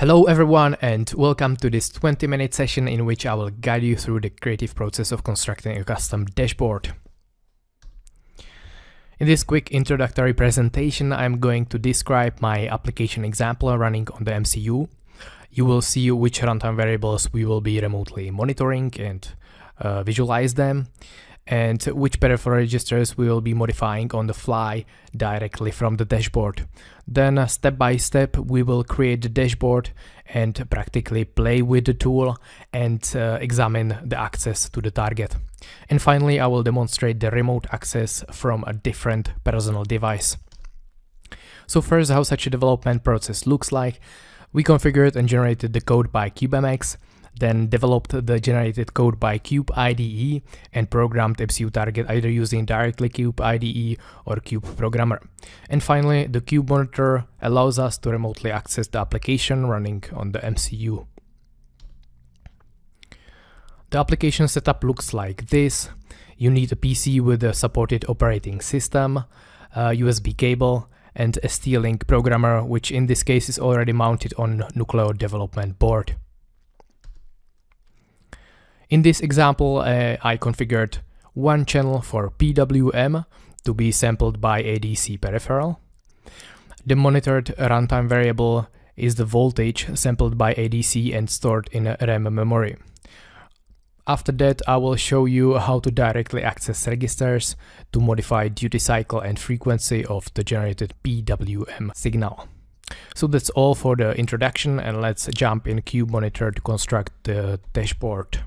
Hello everyone and welcome to this 20 minute session in which I will guide you through the creative process of constructing a custom dashboard. In this quick introductory presentation I'm going to describe my application example running on the MCU. You will see which runtime variables we will be remotely monitoring and uh, visualize them and which peripheral registers we will be modifying on the fly directly from the dashboard. Then uh, step by step we will create the dashboard and practically play with the tool and uh, examine the access to the target. And finally I will demonstrate the remote access from a different personal device. So first how such a development process looks like. We configured and generated the code by CubeMX then developed the generated code by Cube IDE and programmed MCU target either using directly Cube IDE or Cube Programmer. And finally, the Cube Monitor allows us to remotely access the application running on the MCU. The application setup looks like this. You need a PC with a supported operating system, a USB cable, and a ST-Link programmer, which in this case is already mounted on Nucleo development board. In this example, uh, I configured one channel for PWM to be sampled by ADC peripheral. The monitored runtime variable is the voltage sampled by ADC and stored in RAM memory. After that, I will show you how to directly access registers to modify duty cycle and frequency of the generated PWM signal. So that's all for the introduction and let's jump in Cube Monitor to construct the dashboard.